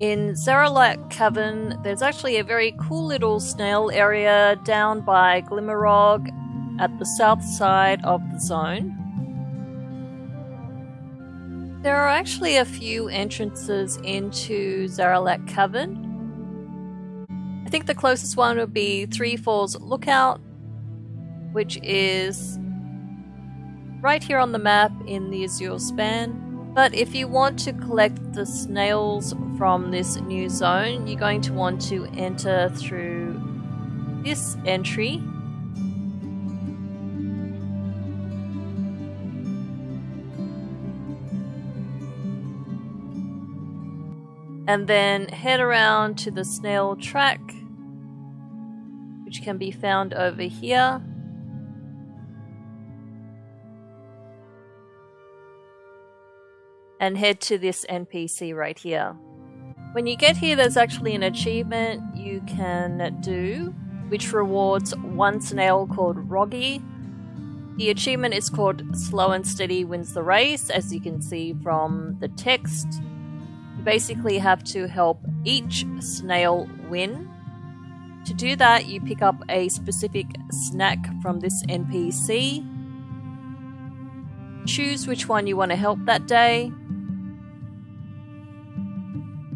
In Zaralek Cavern, there's actually a very cool little snail area down by Glimmerogg at the south side of the zone. There are actually a few entrances into Zaralek Cavern. I think the closest one would be Three Falls Lookout, which is right here on the map in the Azure Span. But if you want to collect the snails from this new zone, you're going to want to enter through this entry. And then head around to the snail track, which can be found over here. And head to this NPC right here. When you get here, there's actually an achievement you can do, which rewards one snail called Roggy. The achievement is called Slow and Steady Wins the Race, as you can see from the text. You basically have to help each snail win. To do that, you pick up a specific snack from this NPC. Choose which one you want to help that day,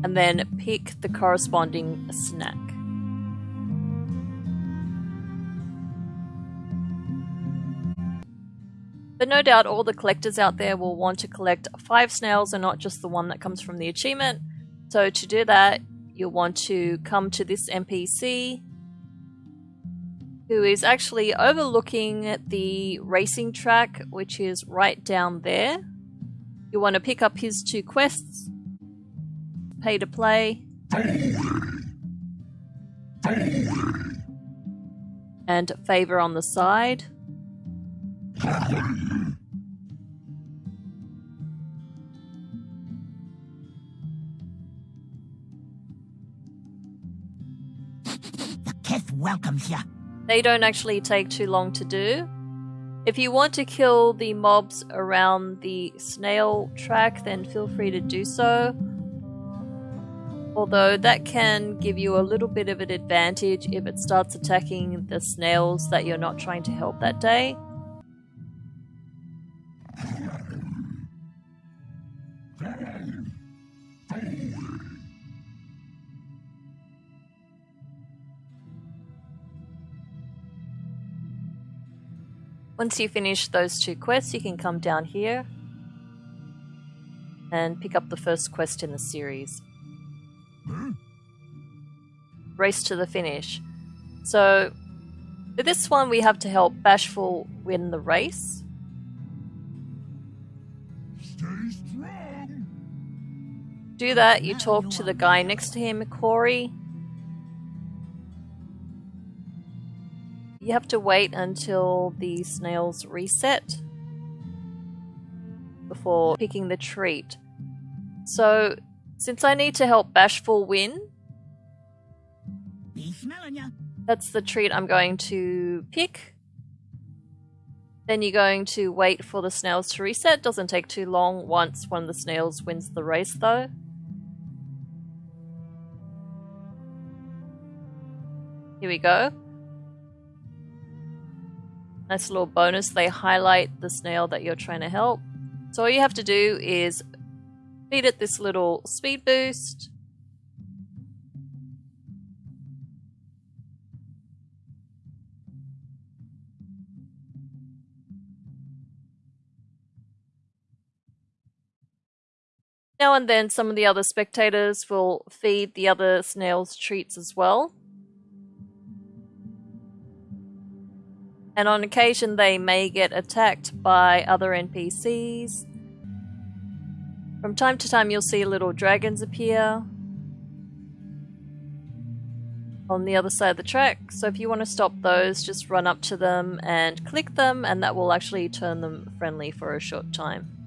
and then pick the corresponding snack. But no doubt all the collectors out there will want to collect five snails and not just the one that comes from the achievement. So to do that, you'll want to come to this NPC who is actually overlooking the racing track, which is right down there. You want to pick up his two quests pay to play. And favor on the side. Welcomes you. They don't actually take too long to do. If you want to kill the mobs around the snail track, then feel free to do so although that can give you a little bit of an advantage if it starts attacking the snails that you're not trying to help that day. Once you finish those two quests, you can come down here and pick up the first quest in the series. Race to the finish. So, for this one, we have to help Bashful win the race. Do that, you talk to the guy next to him, Corey. You have to wait until the snails reset before picking the treat. So since I need to help Bashful win, that's the treat I'm going to pick. Then you're going to wait for the snails to reset. Doesn't take too long once one of the snails wins the race though. Here we go. Nice little bonus. They highlight the snail that you're trying to help. So all you have to do is Feed it this little speed boost. Now and then some of the other spectators will feed the other snails treats as well. And on occasion they may get attacked by other NPCs from time to time you'll see little dragons appear on the other side of the track. So if you want to stop those, just run up to them and click them and that will actually turn them friendly for a short time.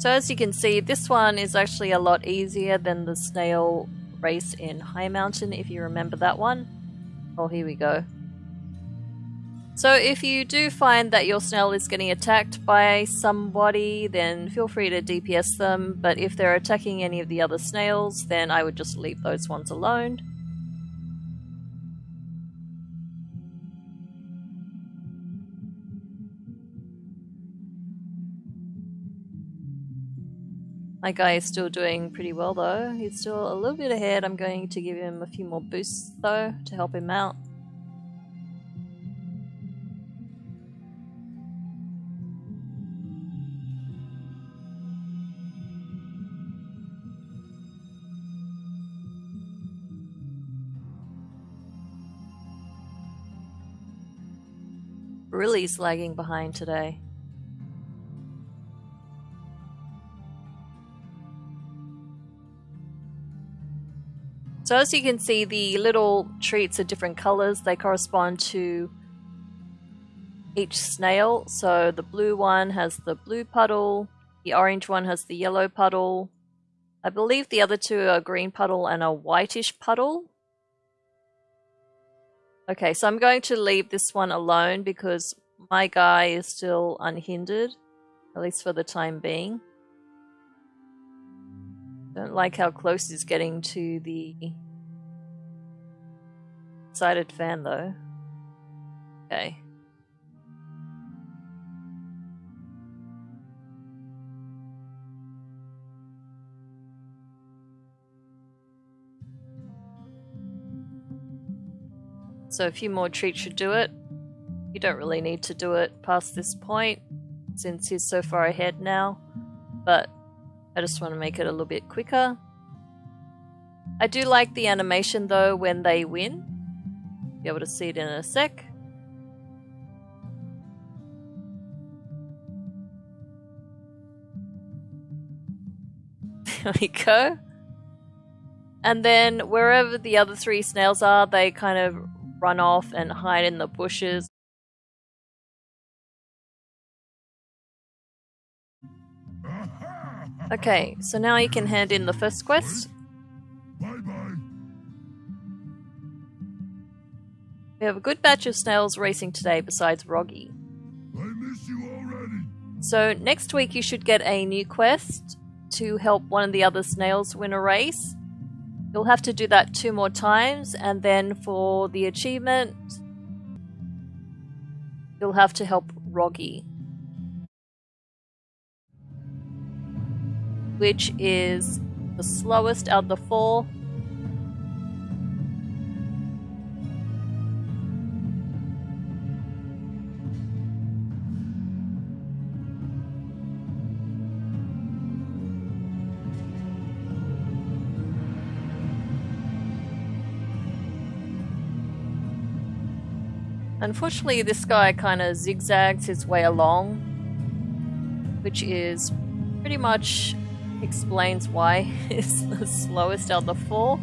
So as you can see, this one is actually a lot easier than the snail race in Highmountain, if you remember that one. Oh, here we go. So if you do find that your snail is getting attacked by somebody, then feel free to DPS them, but if they're attacking any of the other snails, then I would just leave those ones alone. My guy is still doing pretty well though. He's still a little bit ahead. I'm going to give him a few more boosts though to help him out. Really lagging behind today. So as you can see, the little treats are different colors. They correspond to each snail. So the blue one has the blue puddle, the orange one has the yellow puddle. I believe the other two are green puddle and a whitish puddle. Okay, so I'm going to leave this one alone because my guy is still unhindered, at least for the time being. Don't like how close he's getting to the sided fan though. Okay. So a few more treats should do it. You don't really need to do it past this point since he's so far ahead now, but I just want to make it a little bit quicker. I do like the animation though when they win. Be able to see it in a sec. There we go. And then wherever the other three snails are, they kind of run off and hide in the bushes. Okay, so now you can hand in the first quest. We have a good batch of snails racing today besides Roggy. So next week you should get a new quest to help one of the other snails win a race. You'll have to do that two more times and then for the achievement you'll have to help Roggy. Which is the slowest of the four. Unfortunately, this guy kind of zigzags his way along, which is pretty much explains why it's the slowest out of the four.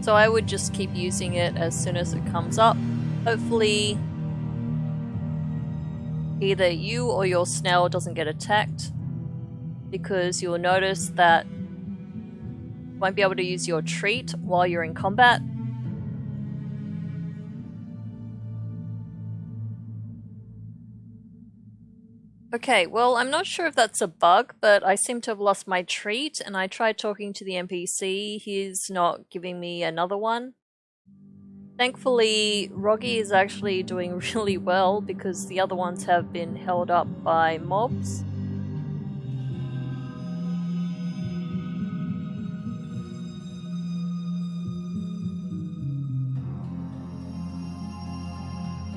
So I would just keep using it as soon as it comes up. Hopefully either you or your snail doesn't get attacked because you'll notice that you won't be able to use your treat while you're in combat. Okay, well, I'm not sure if that's a bug, but I seem to have lost my treat, and I tried talking to the NPC. He's not giving me another one. Thankfully, Roggy is actually doing really well because the other ones have been held up by mobs.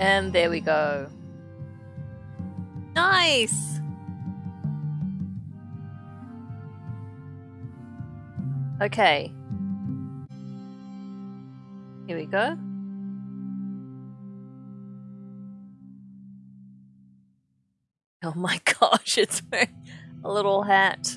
And there we go. Nice! Okay. Here we go. Oh my gosh, it's wearing a little hat.